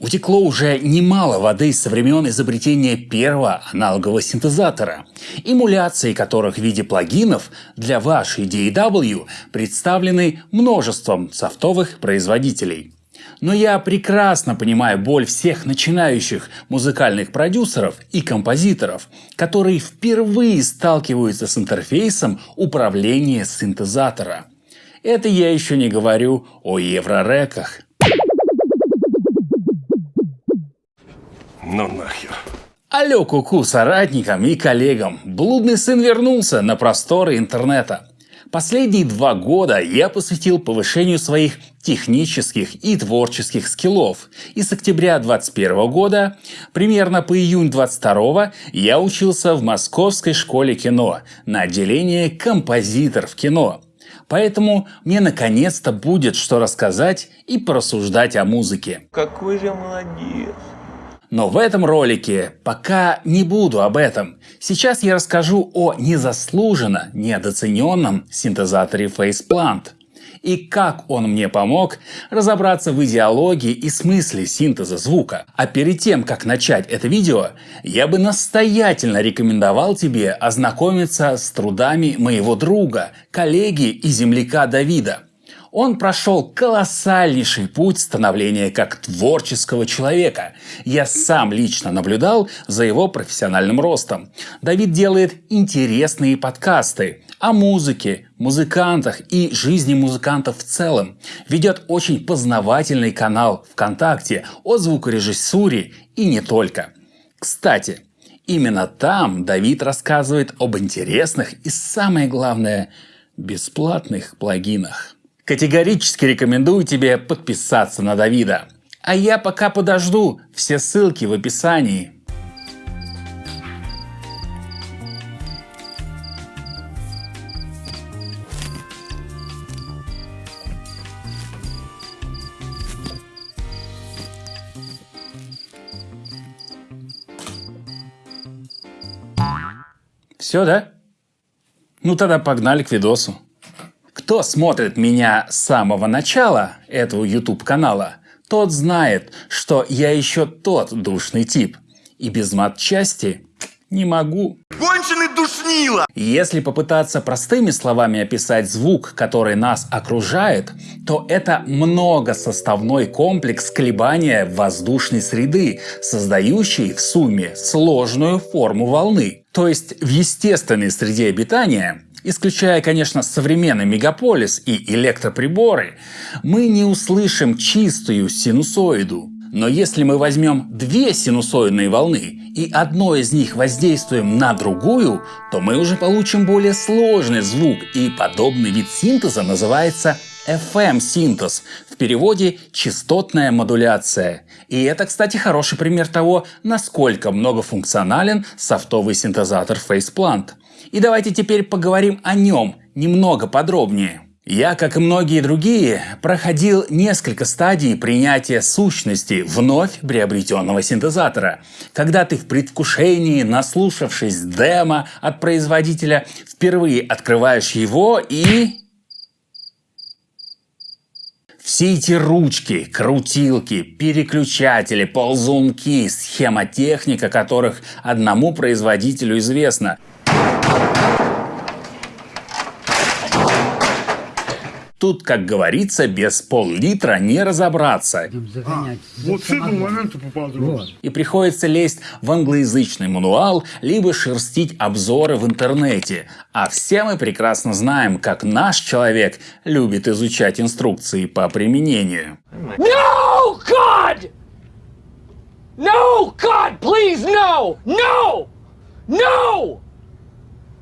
Утекло уже немало воды со времен изобретения первого аналогового синтезатора, эмуляции которых в виде плагинов для вашей DAW представлены множеством софтовых производителей. Но я прекрасно понимаю боль всех начинающих музыкальных продюсеров и композиторов, которые впервые сталкиваются с интерфейсом управления синтезатора. Это я еще не говорю о еврореках. Ну нахер. Алло, куку, -ку, соратникам и коллегам. Блудный сын вернулся на просторы интернета. Последние два года я посвятил повышению своих технических и творческих скиллов. И с октября 2021 года, примерно по июнь 2022, я учился в Московской школе кино на отделение композитор в кино. Поэтому мне наконец-то будет что рассказать и порассуждать о музыке. Какой же молодец! Но в этом ролике пока не буду об этом. Сейчас я расскажу о незаслуженно недооцененном синтезаторе Faceplant и как он мне помог разобраться в идеологии и смысле синтеза звука. А перед тем, как начать это видео, я бы настоятельно рекомендовал тебе ознакомиться с трудами моего друга, коллеги и земляка Давида – он прошел колоссальнейший путь становления как творческого человека. Я сам лично наблюдал за его профессиональным ростом. Давид делает интересные подкасты о музыке, музыкантах и жизни музыкантов в целом. Ведет очень познавательный канал ВКонтакте о звукорежиссуре и не только. Кстати, именно там Давид рассказывает об интересных и самое главное, бесплатных плагинах. Категорически рекомендую тебе подписаться на Давида. А я пока подожду, все ссылки в описании. Все, да? Ну тогда погнали к видосу. Кто смотрит меня с самого начала этого YouTube канала, тот знает, что я еще тот душный тип. И без матчасти не могу. Конченый душнило! Если попытаться простыми словами описать звук, который нас окружает, то это многосоставной комплекс колебания воздушной среды, создающий в сумме сложную форму волны. То есть в естественной среде обитания Исключая, конечно, современный мегаполис и электроприборы, мы не услышим чистую синусоиду. Но если мы возьмем две синусоидные волны и одной из них воздействуем на другую, то мы уже получим более сложный звук, и подобный вид синтеза называется FM-синтез, в переводе частотная модуляция. И это, кстати, хороший пример того, насколько многофункционален софтовый синтезатор Faceplant. И давайте теперь поговорим о нем немного подробнее. Я, как и многие другие, проходил несколько стадий принятия сущности вновь приобретенного синтезатора. Когда ты в предвкушении, наслушавшись демо от производителя, впервые открываешь его и... Все эти ручки, крутилки, переключатели, ползунки, схемотехника которых одному производителю известна, Тут, как говорится, без пол-литра не разобраться. А, вот с этого момента поподробнее. Вот. И приходится лезть в англоязычный мануал, либо шерстить обзоры в интернете. А все мы прекрасно знаем, как наш человек любит изучать инструкции по применению. No, God! No, God, please, no! No! No!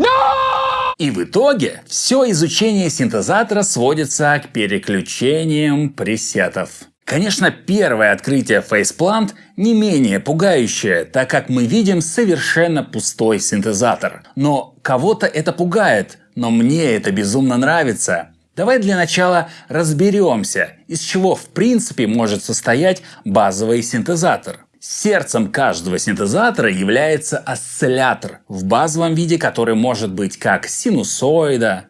No! И в итоге все изучение синтезатора сводится к переключениям пресетов. Конечно, первое открытие Faceplant не менее пугающее, так как мы видим совершенно пустой синтезатор. Но кого-то это пугает, но мне это безумно нравится. Давай для начала разберемся, из чего в принципе может состоять базовый синтезатор. Сердцем каждого синтезатора является осциллятор в базовом виде, который может быть как синусоида,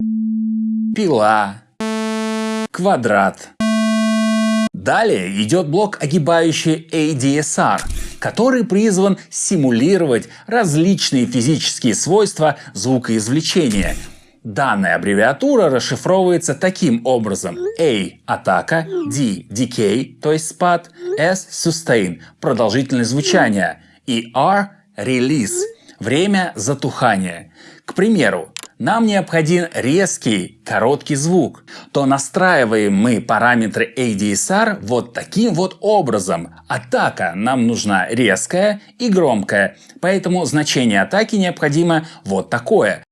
пила, квадрат, Далее идет блок огибающий ADSR, который призван симулировать различные физические свойства звукоизвлечения. Данная аббревиатура расшифровывается таким образом. A – атака, D – decay, то есть спад, S – sustain – продолжительность звучания и R – release – время затухания. К примеру, нам необходим резкий, короткий звук, то настраиваем мы параметры ADSR вот таким вот образом. Атака нам нужна резкая и громкая, поэтому значение атаки необходимо вот такое.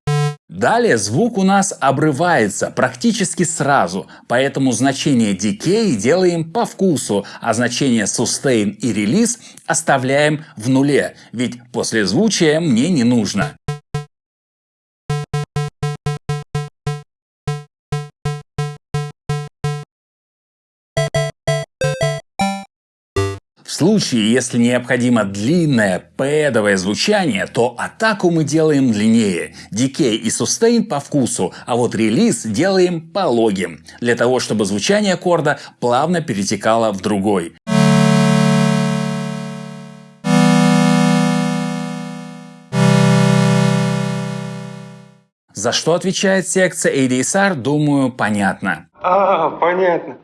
Далее звук у нас обрывается практически сразу, поэтому значение decay делаем по вкусу, а значение sustain и release оставляем в нуле, ведь послезвучие мне не нужно. Случае, если необходимо длинное пэдовое звучание, то атаку мы делаем длиннее, дикей и сустейн по вкусу, а вот релиз делаем пологим, для того чтобы звучание аккорда плавно перетекало в другой. За что отвечает секция ADSR, думаю, понятно. А, понятно.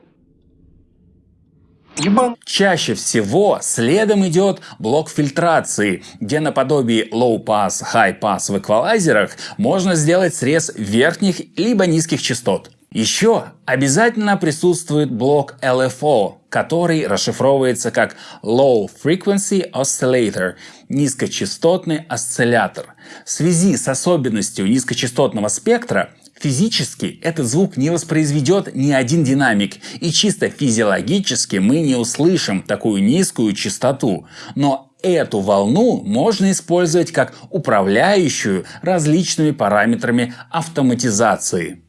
Ебан. Чаще всего следом идет блок фильтрации, где наподобие low pass, high pass в эквалайзерах можно сделать срез верхних либо низких частот. Еще обязательно присутствует блок LFO, который расшифровывается как Low Frequency Oscillator – низкочастотный осциллятор. В связи с особенностью низкочастотного спектра Физически этот звук не воспроизведет ни один динамик, и чисто физиологически мы не услышим такую низкую частоту. Но эту волну можно использовать как управляющую различными параметрами автоматизации.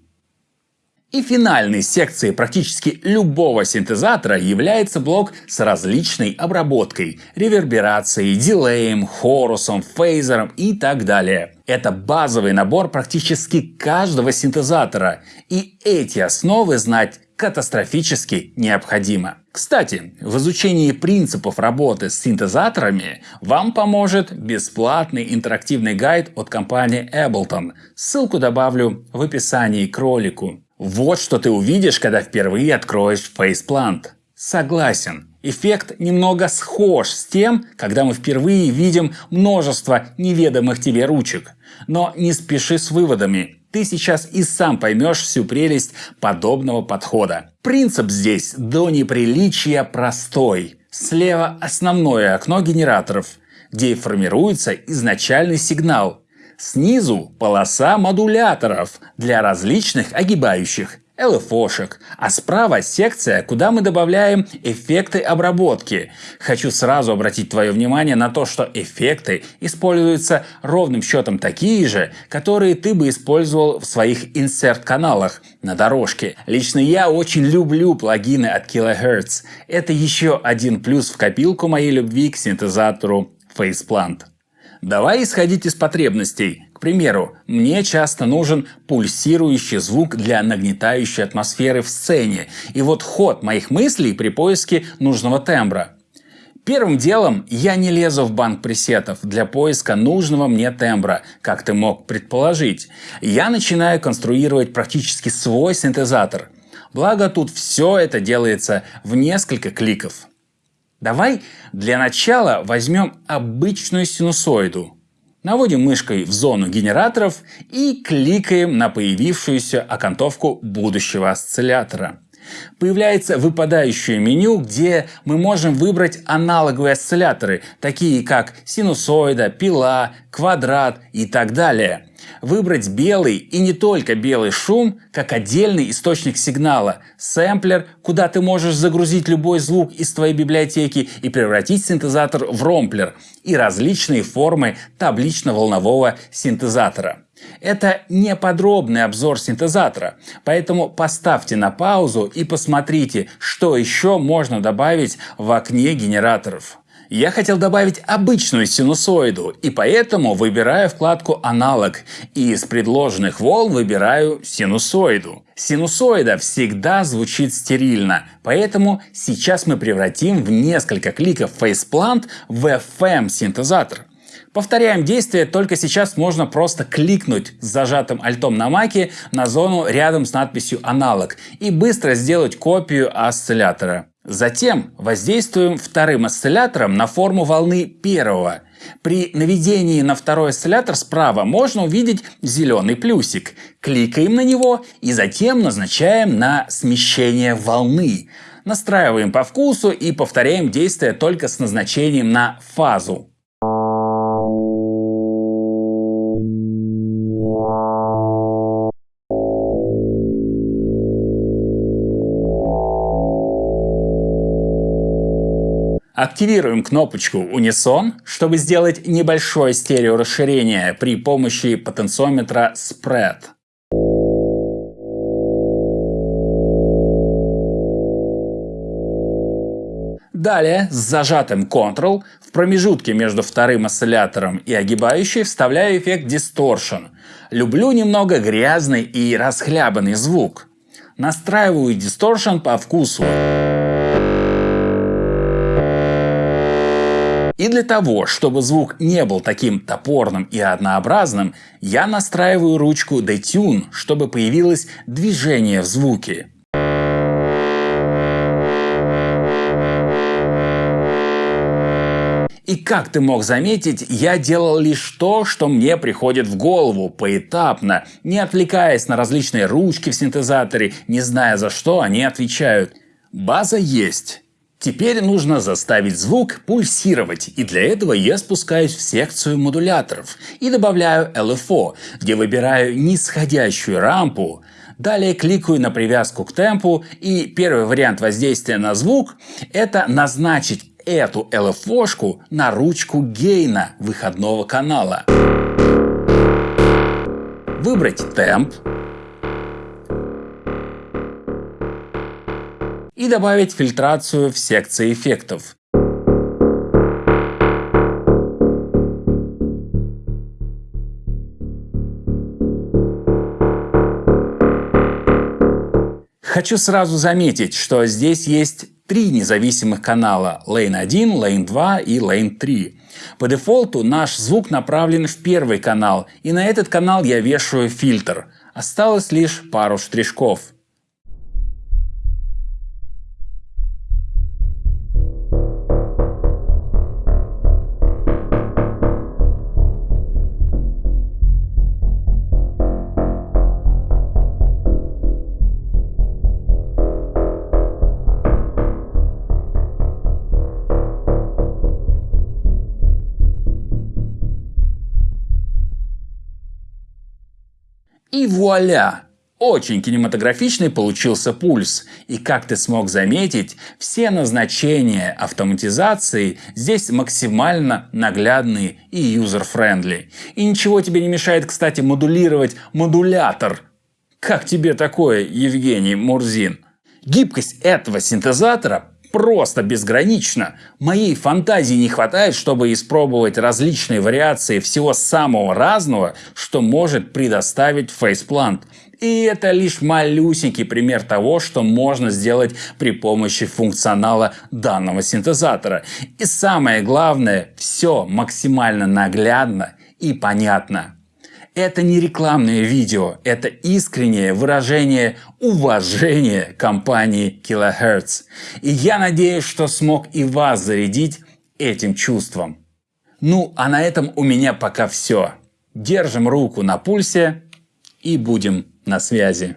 И финальной секцией практически любого синтезатора является блок с различной обработкой, реверберацией, дилеем, хорусом, фейзером и так далее. Это базовый набор практически каждого синтезатора, и эти основы знать катастрофически необходимо. Кстати, в изучении принципов работы с синтезаторами вам поможет бесплатный интерактивный гайд от компании Ableton. Ссылку добавлю в описании к ролику. Вот что ты увидишь, когда впервые откроешь Faceplant. Согласен, эффект немного схож с тем, когда мы впервые видим множество неведомых тебе ручек. Но не спеши с выводами, ты сейчас и сам поймешь всю прелесть подобного подхода. Принцип здесь до неприличия простой. Слева основное окно генераторов, где формируется изначальный сигнал, Снизу полоса модуляторов для различных огибающих LFO-шек, а справа секция, куда мы добавляем эффекты обработки. Хочу сразу обратить твое внимание на то, что эффекты используются ровным счетом такие же, которые ты бы использовал в своих инсерт-каналах на дорожке. Лично я очень люблю плагины от Kilohertz. Это еще один плюс в копилку моей любви к синтезатору Faceplant. Давай исходить из потребностей. К примеру, мне часто нужен пульсирующий звук для нагнетающей атмосферы в сцене. И вот ход моих мыслей при поиске нужного тембра. Первым делом я не лезу в банк пресетов для поиска нужного мне тембра, как ты мог предположить. Я начинаю конструировать практически свой синтезатор. Благо тут все это делается в несколько кликов. Давай для начала возьмем обычную синусоиду. Наводим мышкой в зону генераторов и кликаем на появившуюся окантовку будущего осциллятора. Появляется выпадающее меню, где мы можем выбрать аналоговые осцилляторы, такие как синусоида, пила, квадрат и так далее выбрать белый и не только белый шум как отдельный источник сигнала, сэмплер, куда ты можешь загрузить любой звук из твоей библиотеки и превратить синтезатор в ромплер и различные формы таблично-волнового синтезатора. Это не подробный обзор синтезатора, поэтому поставьте на паузу и посмотрите, что еще можно добавить в окне генераторов. Я хотел добавить обычную синусоиду, и поэтому выбираю вкладку «Аналог» и из предложенных волн выбираю синусоиду. Синусоида всегда звучит стерильно, поэтому сейчас мы превратим в несколько кликов фейсплант в FM-синтезатор. Повторяем действие, только сейчас можно просто кликнуть с зажатым альтом на маке на зону рядом с надписью «Аналог» и быстро сделать копию осциллятора. Затем воздействуем вторым осциллятором на форму волны первого. При наведении на второй осциллятор справа можно увидеть зеленый плюсик. Кликаем на него и затем назначаем на смещение волны. Настраиваем по вкусу и повторяем действие только с назначением на фазу. Активируем кнопочку Unison, чтобы сделать небольшое стереорасширение при помощи потенциометра Spread. Далее с зажатым Ctrl в промежутке между вторым осциллятором и огибающей вставляю эффект Distortion. Люблю немного грязный и расхлябанный звук. Настраиваю Distortion по вкусу. И для того, чтобы звук не был таким топорным и однообразным, я настраиваю ручку Detune, чтобы появилось движение в звуке. И как ты мог заметить, я делал лишь то, что мне приходит в голову, поэтапно, не отвлекаясь на различные ручки в синтезаторе, не зная за что они отвечают. База есть. Теперь нужно заставить звук пульсировать, и для этого я спускаюсь в секцию модуляторов и добавляю LFO, где выбираю нисходящую рампу, Далее кликаю на привязку к темпу, и первый вариант воздействия на звук – это назначить эту LFO-шку на ручку гейна выходного канала. Выбрать темп, и добавить фильтрацию в секции эффектов. Хочу сразу заметить, что здесь есть три независимых канала Lane 1, Lane 2 и Lane 3. По дефолту наш звук направлен в первый канал, и на этот канал я вешаю фильтр. Осталось лишь пару штришков. И вуаля! Очень кинематографичный получился пульс. И как ты смог заметить, все назначения автоматизации здесь максимально наглядные и user-friendly. И ничего тебе не мешает, кстати, модулировать модулятор. Как тебе такое, Евгений Мурзин? Гибкость этого синтезатора просто безгранично. Моей фантазии не хватает, чтобы испробовать различные вариации всего самого разного, что может предоставить Phase Plant. И это лишь малюсенький пример того, что можно сделать при помощи функционала данного синтезатора. И самое главное, все максимально наглядно и понятно. Это не рекламное видео, это искреннее выражение уважения компании Kilohertz. И я надеюсь, что смог и вас зарядить этим чувством. Ну, а на этом у меня пока все. Держим руку на пульсе и будем на связи.